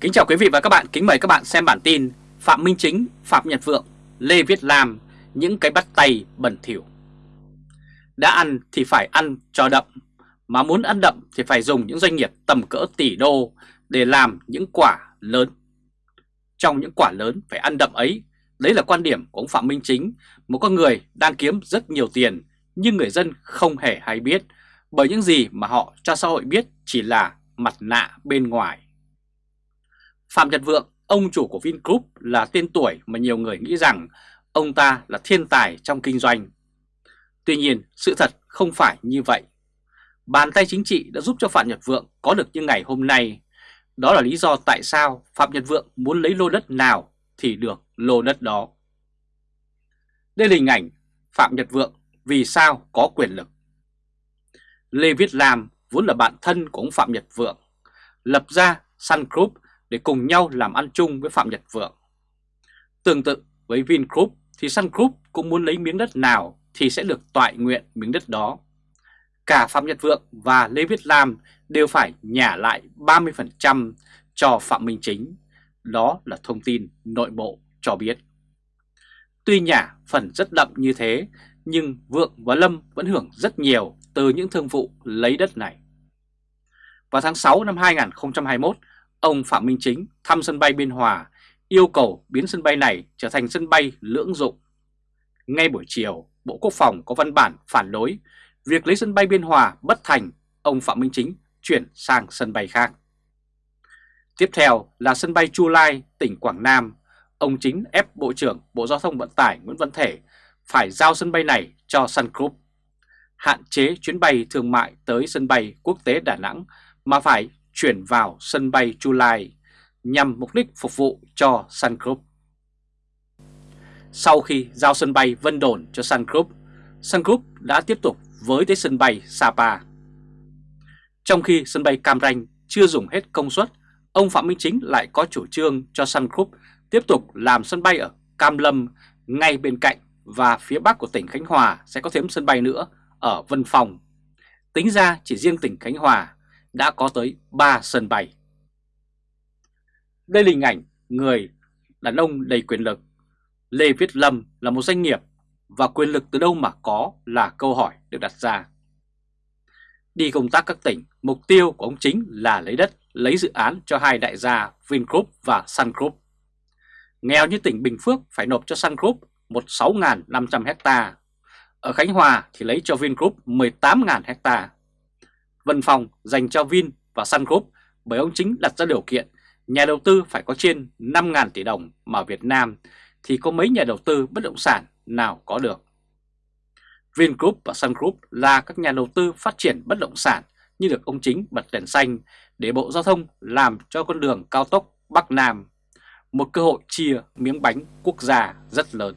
Kính chào quý vị và các bạn, kính mời các bạn xem bản tin Phạm Minh Chính, Phạm Nhật Vượng, Lê Viết Lam, những cái bắt tay bẩn thỉu. Đã ăn thì phải ăn cho đậm, mà muốn ăn đậm thì phải dùng những doanh nghiệp tầm cỡ tỷ đô để làm những quả lớn. Trong những quả lớn phải ăn đậm ấy, đấy là quan điểm của ông Phạm Minh Chính, một con người đang kiếm rất nhiều tiền nhưng người dân không hề hay biết bởi những gì mà họ cho xã hội biết chỉ là mặt nạ bên ngoài. Phạm Nhật Vượng, ông chủ của Vingroup là tên tuổi mà nhiều người nghĩ rằng ông ta là thiên tài trong kinh doanh. Tuy nhiên, sự thật không phải như vậy. Bàn tay chính trị đã giúp cho Phạm Nhật Vượng có được như ngày hôm nay. Đó là lý do tại sao Phạm Nhật Vượng muốn lấy lô đất nào thì được lô đất đó. Đây là hình ảnh Phạm Nhật Vượng vì sao có quyền lực. Lê Viết Lam vốn là bạn thân của ông Phạm Nhật Vượng, lập ra Sun Group để cùng nhau làm ăn chung với Phạm Nhật Vượng. Tương tự với Vingroup thì Sun Group cũng muốn lấy miếng đất nào thì sẽ được toại nguyện miếng đất đó. Cả Phạm Nhật Vượng và Lê Viết Lam đều phải nhả lại 30% cho Phạm Minh Chính. Đó là thông tin nội bộ cho biết. Tuy nhả phần rất đậm như thế, nhưng Vượng và Lâm vẫn hưởng rất nhiều từ những thương vụ lấy đất này. Vào tháng 6 năm 2021, ông Phạm Minh Chính thăm sân bay Biên Hòa yêu cầu biến sân bay này trở thành sân bay lưỡng dụng. Ngay buổi chiều, Bộ Quốc phòng có văn bản phản đối việc lấy sân bay Biên Hòa bất thành, ông Phạm Minh Chính chuyển sang sân bay khác. Tiếp theo là sân bay Chu Lai, tỉnh Quảng Nam. Ông Chính ép Bộ trưởng Bộ Giao thông Vận tải Nguyễn Văn Thể phải giao sân bay này cho Sun Group. Hạn chế chuyến bay thương mại tới sân bay quốc tế Đà Nẵng mà phải chuyển vào sân bay Chu Lai nhằm mục đích phục vụ cho Sun Group. Sau khi giao sân bay Vân Đồn cho Sun Group, Sun Group đã tiếp tục với tới sân bay Sapa. Trong khi sân bay Cam Ranh chưa dùng hết công suất, ông Phạm Minh Chính lại có chủ trương cho Sun Group tiếp tục làm sân bay ở Cam Lâm ngay bên cạnh và phía bắc của tỉnh Khánh Hòa sẽ có thêm sân bay nữa ở Vân Phòng. Tính ra chỉ riêng tỉnh Khánh Hòa đã có tới 3 sân bay. Đây là hình ảnh người đàn ông đầy quyền lực. Lê Viết Lâm là một doanh nghiệp và quyền lực từ đâu mà có là câu hỏi được đặt ra. Đi công tác các tỉnh, mục tiêu của ông chính là lấy đất, lấy dự án cho hai đại gia Vingroup và Sun Group. Nghèo như tỉnh Bình Phước phải nộp cho Sun Group một 6.500 hecta. Ở Khánh Hòa thì lấy cho Vingroup 18.000 hecta. Vân Phòng dành cho Vin và Sun Group bởi ông chính đặt ra điều kiện nhà đầu tư phải có trên 5.000 tỷ đồng mà Việt Nam thì có mấy nhà đầu tư bất động sản nào có được. Vingroup và Sun Group là các nhà đầu tư phát triển bất động sản như được ông chính bật đèn xanh để Bộ Giao thông làm cho con đường cao tốc Bắc Nam, một cơ hội chia miếng bánh quốc gia rất lớn.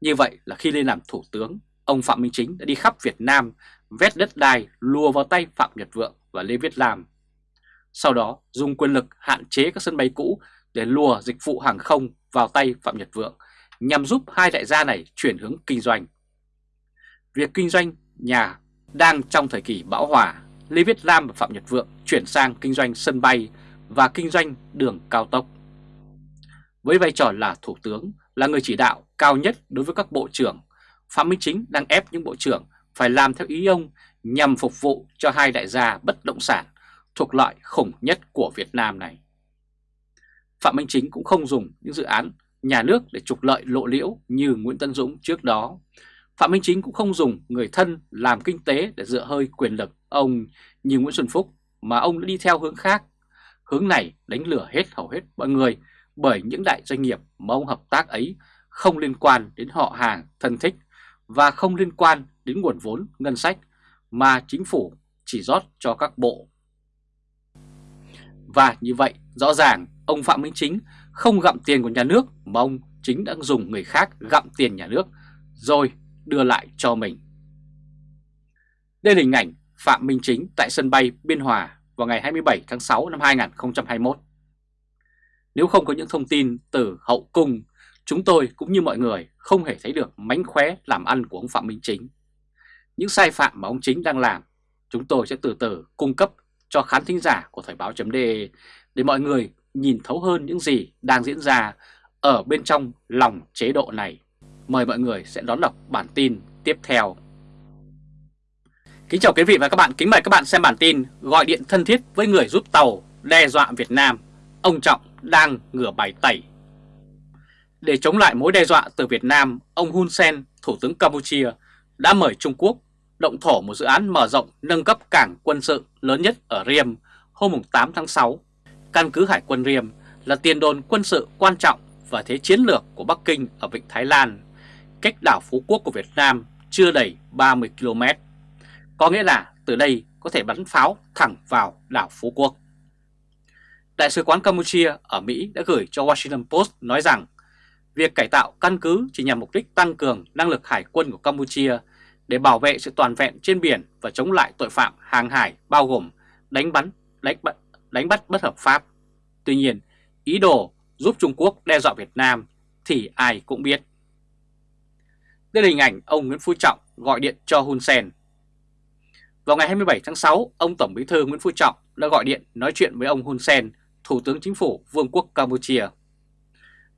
Như vậy là khi lên làm Thủ tướng, ông Phạm Minh Chính đã đi khắp Việt Nam vét đất đai lùa vào tay Phạm Nhật Vượng và Lê Viết Lam. Sau đó dùng quyền lực hạn chế các sân bay cũ để lùa dịch vụ hàng không vào tay Phạm Nhật Vượng nhằm giúp hai đại gia này chuyển hướng kinh doanh. Việc kinh doanh nhà đang trong thời kỳ bão hòa, Lê Viết Lam và Phạm Nhật Vượng chuyển sang kinh doanh sân bay và kinh doanh đường cao tốc. Với vai trò là Thủ tướng, là người chỉ đạo cao nhất đối với các bộ trưởng, Phạm Minh Chính đang ép những bộ trưởng phải làm theo ý ông nhằm phục vụ cho hai đại gia bất động sản thuộc loại khủng nhất của Việt Nam này. Phạm Minh Chính cũng không dùng những dự án nhà nước để trục lợi lộ liễu như Nguyễn Tân Dũng trước đó. Phạm Minh Chính cũng không dùng người thân làm kinh tế để dựa hơi quyền lực ông như Nguyễn Xuân Phúc, mà ông đã đi theo hướng khác. Hướng này đánh lửa hết hầu hết mọi người bởi những đại doanh nghiệp mà ông hợp tác ấy không liên quan đến họ hàng thân thích và không liên quan đến nguồn vốn ngân sách mà chính phủ chỉ rót cho các bộ. Và như vậy rõ ràng ông Phạm Minh Chính không gặm tiền của nhà nước mà ông chính đã dùng người khác gặm tiền nhà nước rồi đưa lại cho mình. Đây là hình ảnh Phạm Minh Chính tại sân bay Biên Hòa vào ngày 27 tháng 6 năm 2021. Nếu không có những thông tin từ hậu cung, chúng tôi cũng như mọi người không hề thấy được mánh khóe làm ăn của ông Phạm Minh Chính. Những sai phạm mà ông Chính đang làm, chúng tôi sẽ từ từ cung cấp cho khán thính giả của Thời báo .de để mọi người nhìn thấu hơn những gì đang diễn ra ở bên trong lòng chế độ này. Mời mọi người sẽ đón đọc bản tin tiếp theo. Kính chào quý vị và các bạn, kính mời các bạn xem bản tin gọi điện thân thiết với người giúp tàu đe dọa Việt Nam, ông Trọng đang ngửa bài tẩy. Để chống lại mối đe dọa từ Việt Nam, ông Hun Sen, Thủ tướng Campuchia, đã mời Trung Quốc động thổ một dự án mở rộng nâng cấp cảng quân sự lớn nhất ở Riem hôm 8 tháng 6. Căn cứ Hải quân Riem là tiền đồn quân sự quan trọng và thế chiến lược của Bắc Kinh ở Vịnh Thái Lan, cách đảo Phú Quốc của Việt Nam chưa đầy 30 km. Có nghĩa là từ đây có thể bắn pháo thẳng vào đảo Phú Quốc. Đại sứ quán Campuchia ở Mỹ đã gửi cho Washington Post nói rằng việc cải tạo căn cứ chỉ nhằm mục đích tăng cường năng lực hải quân của Campuchia để bảo vệ sự toàn vẹn trên biển và chống lại tội phạm hàng hải bao gồm đánh bắn, đánh, bắt, đánh bắt bất hợp pháp. Tuy nhiên, ý đồ giúp Trung Quốc đe dọa Việt Nam thì ai cũng biết. Đây là hình ảnh ông Nguyễn Phú Trọng gọi điện cho Hun Sen. Vào ngày 27 tháng 6, ông Tổng Bí thư Nguyễn Phú Trọng đã gọi điện nói chuyện với ông Hun Sen, Thủ tướng Chính phủ Vương quốc Campuchia.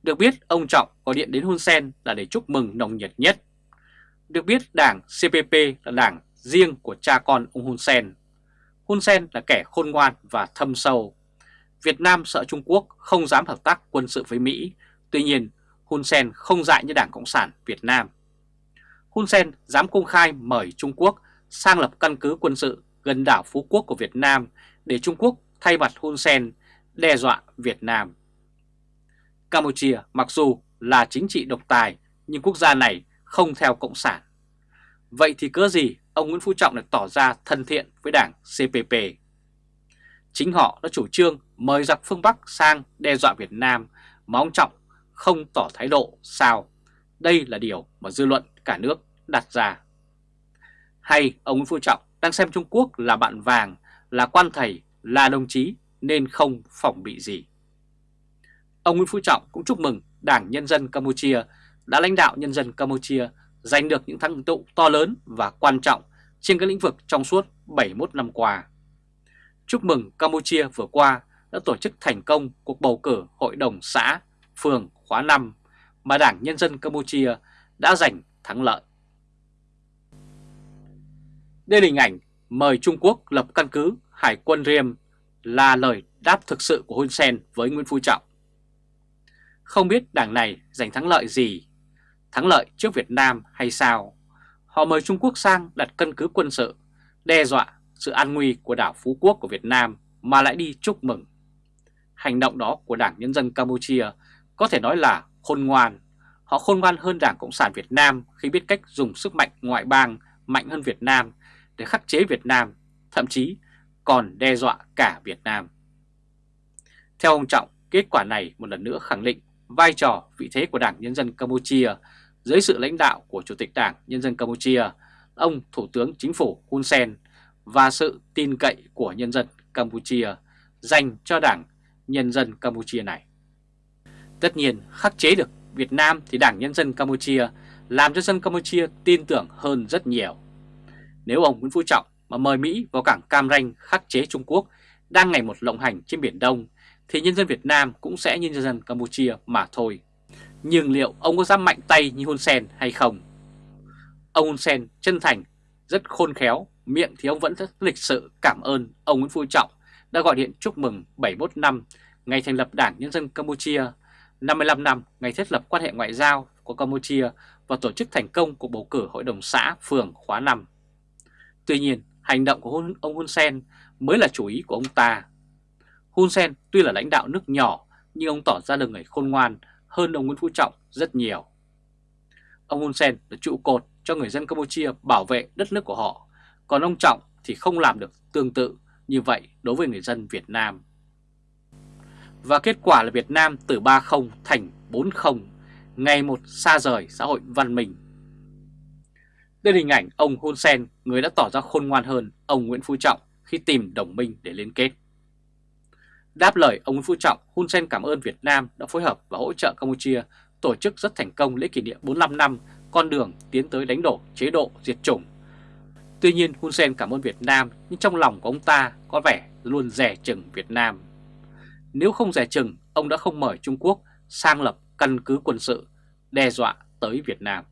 Được biết, ông Trọng gọi điện đến Hun Sen là để chúc mừng nồng nhiệt nhất. Được biết, đảng CPP là đảng riêng của cha con ông Hun Sen. Hun Sen là kẻ khôn ngoan và thâm sâu. Việt Nam sợ Trung Quốc không dám hợp tác quân sự với Mỹ, tuy nhiên Hun Sen không dại như Đảng Cộng sản Việt Nam. Hun Sen dám công khai mời Trung Quốc sang lập căn cứ quân sự gần đảo Phú Quốc của Việt Nam để Trung Quốc thay mặt Hun Sen đe dọa Việt Nam. Campuchia mặc dù là chính trị độc tài nhưng quốc gia này không theo Cộng sản. Vậy thì cớ gì ông Nguyễn Phú Trọng lại tỏ ra thân thiện với đảng CPP? Chính họ đã chủ trương mời giặc phương Bắc sang đe dọa Việt Nam mà ông Trọng không tỏ thái độ sao. Đây là điều mà dư luận cả nước đặt ra. Hay ông Nguyễn Phú Trọng đang xem Trung Quốc là bạn vàng, là quan thầy, là đồng chí nên không phòng bị gì. Ông Nguyễn Phú Trọng cũng chúc mừng Đảng Nhân dân Campuchia đã lãnh đạo nhân dân Campuchia giành được những thắng tựu to lớn và quan trọng trên các lĩnh vực trong suốt 71 năm qua. Chúc mừng Campuchia vừa qua đã tổ chức thành công cuộc bầu cử Hội đồng xã, phường khóa 5 mà Đảng Nhân dân Campuchia đã giành thắng lợi. Đây là hình ảnh mời Trung Quốc lập căn cứ Hải quân Riem là lời đáp thực sự của Hun Sen với Nguyễn Phú Trọng. Không biết đảng này giành thắng lợi gì, thắng lợi trước Việt Nam hay sao? Họ mời Trung Quốc sang đặt căn cứ quân sự, đe dọa sự an nguy của đảo Phú Quốc của Việt Nam mà lại đi chúc mừng. Hành động đó của Đảng Nhân dân Campuchia có thể nói là khôn ngoan. Họ khôn ngoan hơn Đảng Cộng sản Việt Nam khi biết cách dùng sức mạnh ngoại bang mạnh hơn Việt Nam để khắc chế Việt Nam, thậm chí còn đe dọa cả Việt Nam. Theo ông Trọng, kết quả này một lần nữa khẳng định vai trò vị thế của Đảng Nhân dân Campuchia dưới sự lãnh đạo của Chủ tịch Đảng Nhân dân Campuchia, ông Thủ tướng Chính phủ Hun Sen và sự tin cậy của nhân dân Campuchia dành cho Đảng Nhân dân Campuchia này. Tất nhiên khắc chế được Việt Nam thì Đảng Nhân dân Campuchia làm cho dân Campuchia tin tưởng hơn rất nhiều. Nếu ông Nguyễn Phú Trọng mà mời Mỹ vào cảng Cam Ranh khắc chế Trung Quốc đang ngày một lộng hành trên Biển Đông thì nhân dân Việt Nam cũng sẽ như nhân dân Campuchia mà thôi. Nhưng liệu ông có dám mạnh tay như Hun Sen hay không? Ông Hun Sen chân thành, rất khôn khéo, miệng thì ông vẫn rất lịch sự cảm ơn ông Nguyễn Phú Trọng đã gọi điện chúc mừng 71 năm ngày thành lập Đảng Nhân dân Campuchia, 55 năm ngày thiết lập quan hệ ngoại giao của Campuchia và tổ chức thành công cuộc bầu cử Hội đồng xã phường khóa 5. Tuy nhiên, hành động của ông Hun Sen mới là chủ ý của ông ta. Hun Sen tuy là lãnh đạo nước nhỏ nhưng ông tỏ ra là người khôn ngoan hơn ông Nguyễn Phú Trọng rất nhiều. Ông Hun Sen là trụ cột cho người dân Campuchia bảo vệ đất nước của họ, còn ông Trọng thì không làm được tương tự như vậy đối với người dân Việt Nam. Và kết quả là Việt Nam từ 3-0 thành 4-0, ngày một xa rời xã hội văn minh. Đây là hình ảnh ông Hun Sen, người đã tỏ ra khôn ngoan hơn ông Nguyễn Phú Trọng khi tìm đồng minh để liên kết. Đáp lời ông Nguyễn Phú Trọng, Hun Sen cảm ơn Việt Nam đã phối hợp và hỗ trợ Campuchia tổ chức rất thành công lễ kỷ niệm 45 năm con đường tiến tới đánh đổ chế độ diệt chủng. Tuy nhiên Hun Sen cảm ơn Việt Nam nhưng trong lòng của ông ta có vẻ luôn rẻ chừng Việt Nam. nếu không rẻ chừng ông đã không mời Trung Quốc sang lập căn cứ quân sự đe dọa tới Việt Nam.